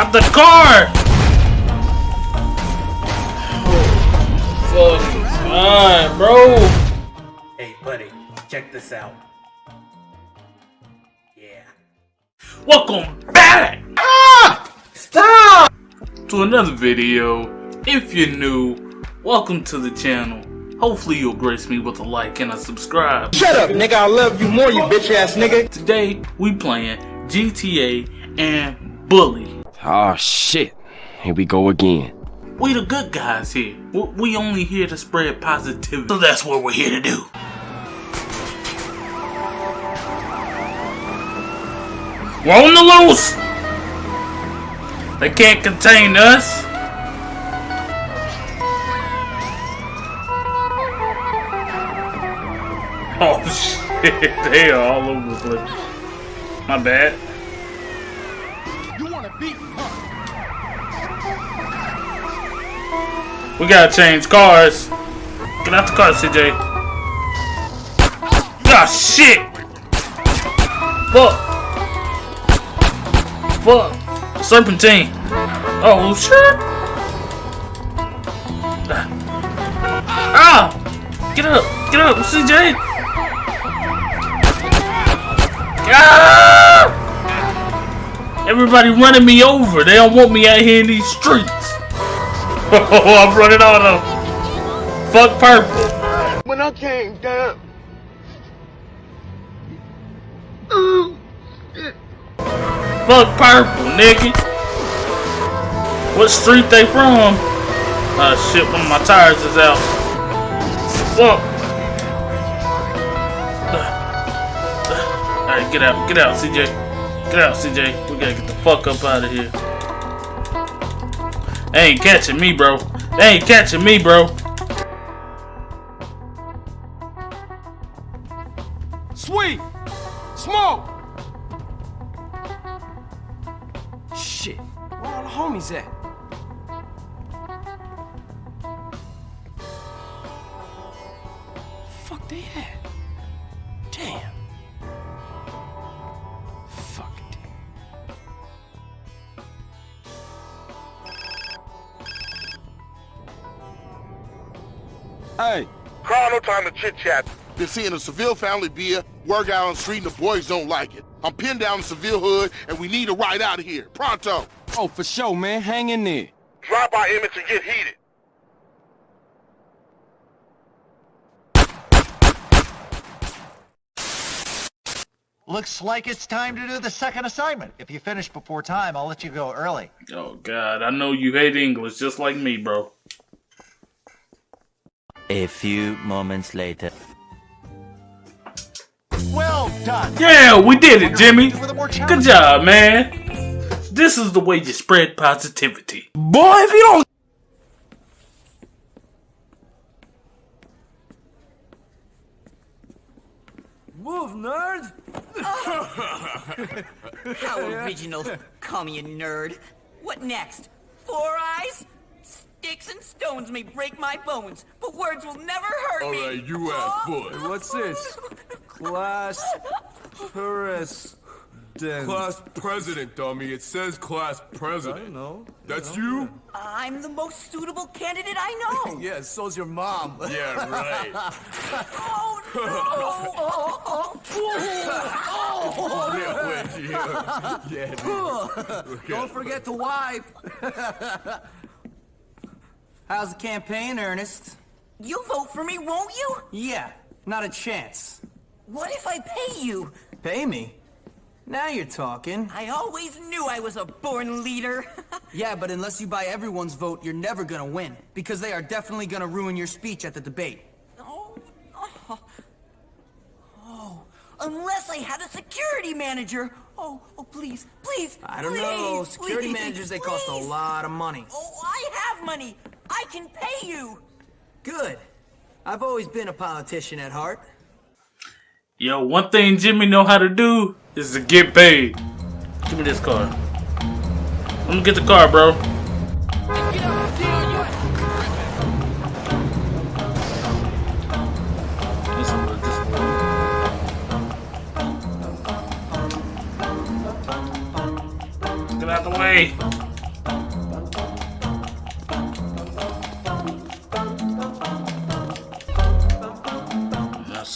Stop the car! Oh, fucking god, bro. Hey, buddy, check this out. Yeah. Welcome back! Ah! Stop! To another video. If you're new, welcome to the channel. Hopefully you'll grace me with a like and a subscribe. Shut up, nigga. I love you more, you bitch ass nigga. Today, we playing GTA and Bully. Oh shit. Here we go again. We the good guys here. We- only here to spread positivity. So that's what we're here to do. We're on the loose! They can't contain us. Oh shit, they are all over the place. My bad. We gotta change cars. Get out the car, CJ. Ah, shit! Fuck! Fuck! Serpentine! Oh, shit! Ah! Get up! Get up, CJ! Ah! Everybody running me over. They don't want me out here in these streets. Oh, I'm running out of Fuck purple. When I came down. Fuck purple, nigga. What street they from? Ah shit, one of my tires is out. Fuck. Alright, get out, get out, CJ. Get out, CJ. We gotta get the fuck up out of here. They ain't catching me, bro. They ain't catching me, bro. Sweet! Smoke! Shit. Where all the homies at? Hey, Carl, no time to chit chat. been seeing a Seville family beer, work out on the street, and the boys don't like it. I'm pinned down in Seville hood, and we need a ride out of here. Pronto. Oh, for sure, man. Hang in there. Drop our image and get heated. Looks like it's time to do the second assignment. If you finish before time, I'll let you go early. Oh god, I know you hate English just like me, bro. A few moments later. Well done. Yeah, we did it, Jimmy. For the more Good job, man. This is the way you spread positivity. Boy, if you don't Move, nerd! How original. Call me a nerd. What next? Four eyes? Sticks and stones may break my bones, but words will never hurt me. Alright, you ass boy. What's this? Class Paris. Class president, dummy. It says class president. I know. That's you? I'm the most suitable candidate I know. Yeah, so's your mom. Yeah, right. oh no! yeah, wait, yeah. Yeah. Don't forget to wipe. How's the campaign, Earnest? You'll vote for me, won't you? Yeah, not a chance. What if I pay you? Pay me? Now you're talking. I always knew I was a born leader. Yeah, but unless you buy everyone's vote, you're never gonna win. Because they are definitely gonna ruin your speech at the debate. oh, oh, oh, unless I had a security manager. Oh, oh, please, please, I don't please, know. Security please, managers, they cost a lot of money. Oh, I have money. I can pay you. Good. I've always been a politician at heart. Yo, one thing Jimmy know how to do is to get paid. Give me this car. Let me get the car, bro. This one, this one. Get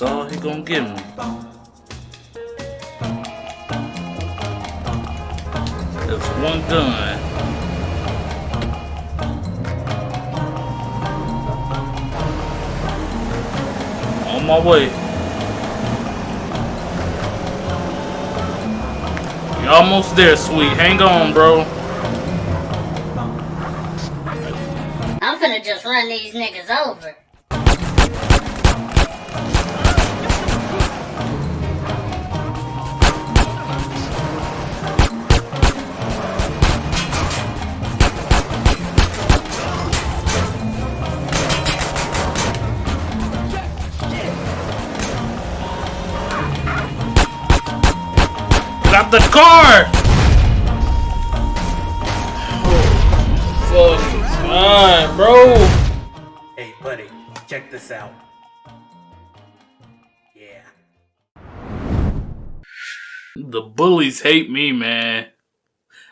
out the way. gonna give me. There's one gun. On my way. You're almost there, sweet. Hang on, bro. I'm finna just run these niggas over. The car! Oh, fucking God, bro. Hey, buddy, check this out. Yeah. The bullies hate me, man.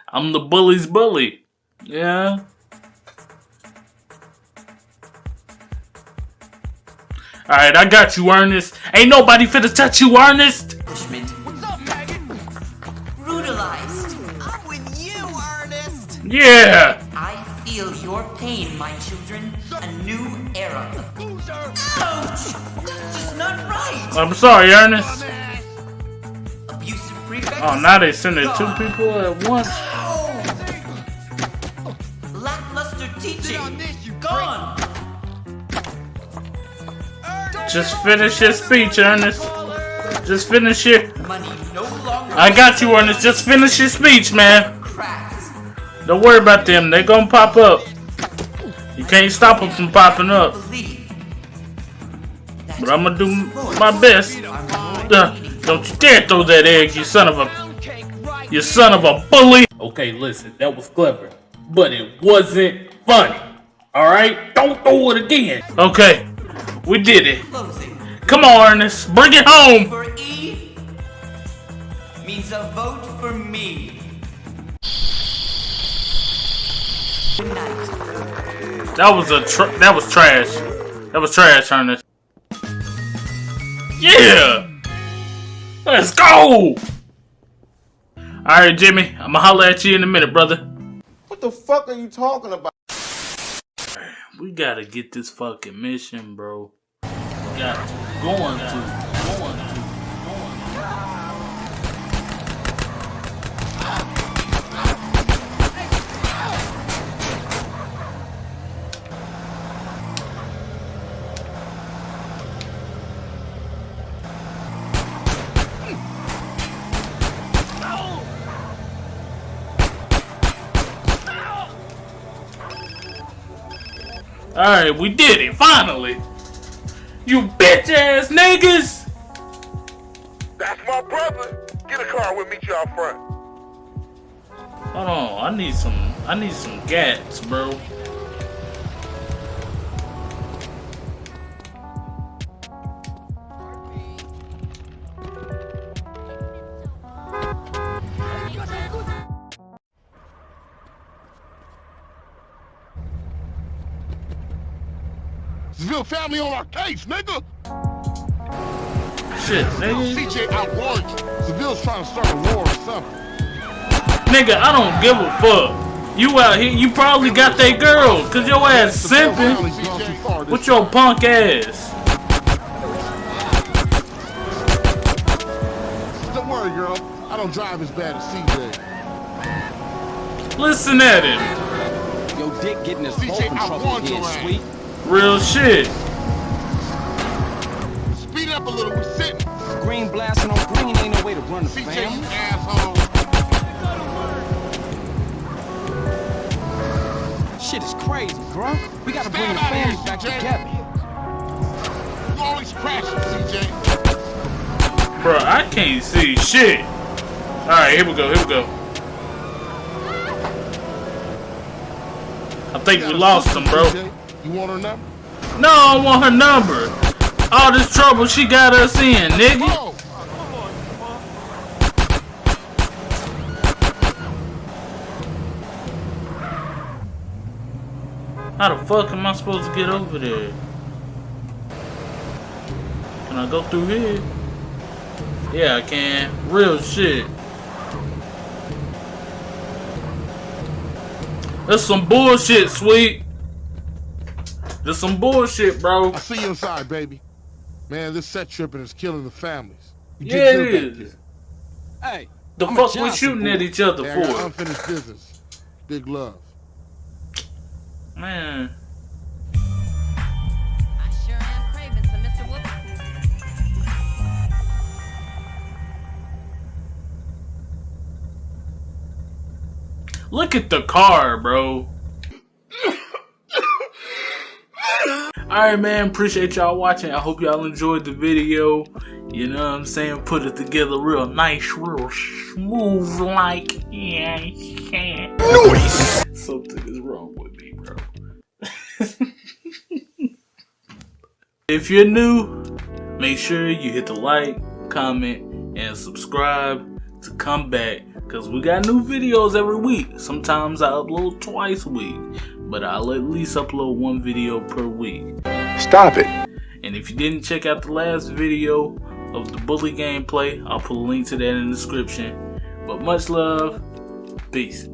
I'm the bully's bully. Yeah. Alright, I got you, Earnest. Ain't nobody finna touch you, Earnest! Brutalized. I'm with you, Earnest. Yeah! I feel your pain, my children. A new era. Ouch! That's just not right. I'm sorry, Earnest. Abusive prefects. Oh, now they sending two people at once. Lackluster teaching. Gone. Just finish your speech, Earnest. Just finish it. Money no longer. I got you, Earnest. Just finish your speech, man. Don't worry about them. They're gonna pop up. You can't stop them from popping up. But I'm gonna do my best. Uh, don't you dare throw that egg, you son of a... You son of a bully! Okay, listen, that was clever. But it wasn't funny. Alright? Don't throw it again. Okay, we did it. Come on, Earnest. Bring it home! For means a vote for me. Good night. That was a tr- that was trash. That was trash, Earnest. Yeah! Let's go! Alright, Jimmy. I'ma holler at you in a minute, brother. What the fuck are you talking about? We gotta get this fucking mission, bro. We got to. Going to. Alright, we did it, finally! You bitch ass niggas! That's my brother. Get a car, we'll meet you out front. Hold on, I need some I need some gats, bro. Seville family on our case, nigga. Shit, nigga. CJ outwarned you. Seville's trying to start a war or something. Nigga, I don't give a fuck. You out here, you probably got that girl, cause your ass Seville simping family's gone too far this with your punk ass. Don't worry, girl. I don't drive as bad as CJ. Listen at him. Yo, Dick getting his CJ, phone I trouble warned again, your ass. Sweet. Real shit. Speed up a little. We're sitting. Green blasting on green ain't no way to run the CJ, you asshole. Shit is crazy, bro. We gotta bring the out of here, back CJ. together. You always crashing, CJ. Bro, I can't see shit. Alright, here we go, here we go. I think we lost sister, him, bro. You want her number? No, I want her number. All this trouble she got us in, nigga. Oh, How the fuck am I supposed to get over there? Can I go through here? Yeah, I can. Real shit. That's some bullshit, sweet. That's some bullshit, bro. I see you inside, baby. Man, this set tripping is killing the families. You Yeah, get it good back is. Hey, The I'm fuck we shooting boy. at each other. Yeah, for? unfinished business. Big love. Man. I sure am craving some Mr. Whoop. Look at the car, bro. Alright, man. Appreciate y'all watching. I hope y'all enjoyed the video. You know what I'm saying? Put it together real nice, real smooth like. Yeah, yeah. Something is wrong with me, bro. if you're new, make sure you hit the like, comment, and subscribe to come back because we got new videos every week. Sometimes I upload twice a week, but I'll at least upload one video per week. Stop it. And if you didn't check out the last video of the bully gameplay, I'll put a link to that in the description. But much love, peace.